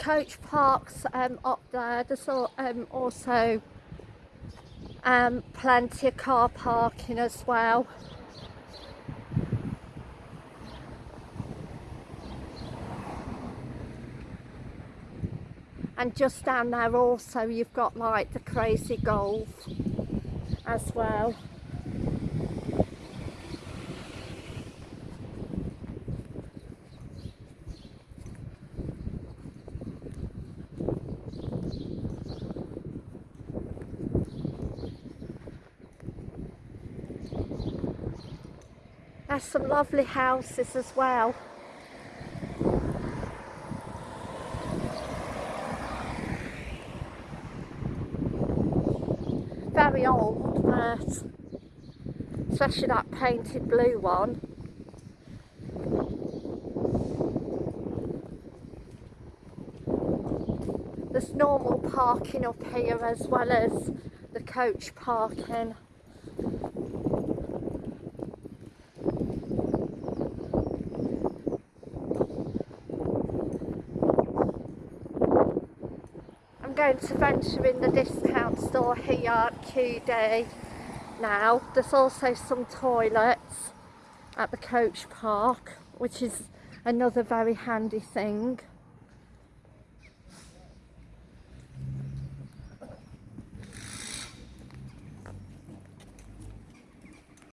coach parks um, up there. There's al- um, also um, plenty of car parking as well. And just down there also you've got like the crazy golf as well. There's some lovely houses as well. Very old, but especially that painted blue one. There's normal parking up here as well as the coach parking. Going to venture in the discount store here at QD now. There's also some toilets at the coach park, which is another very handy thing.